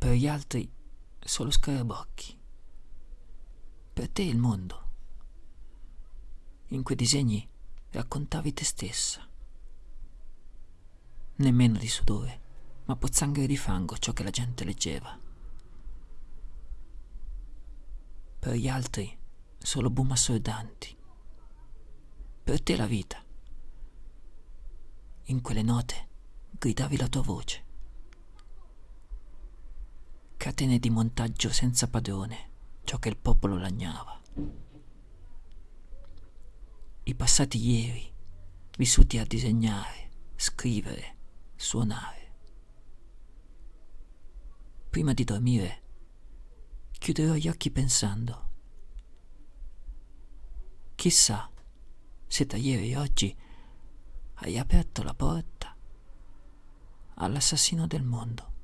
per gli altri solo scarabocchi. Per te il mondo. In quei disegni raccontavi te stessa. Nemmeno di sudore, ma pozzanghere di fango ciò che la gente leggeva. Per gli altri solo boom assordanti. Per te la vita. In quelle note gridavi la tua voce. Catene di montaggio senza padrone, ciò che il popolo lagnava. I passati ieri, vissuti a disegnare, scrivere, suonare. Prima di dormire, chiuderò gli occhi pensando. Chissà se da ieri e oggi hai aperto la porta all'assassino del mondo.